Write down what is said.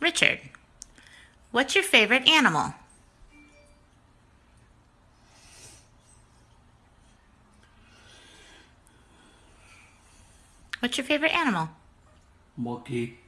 Richard, what's your favorite animal? What's your favorite animal? Monkey.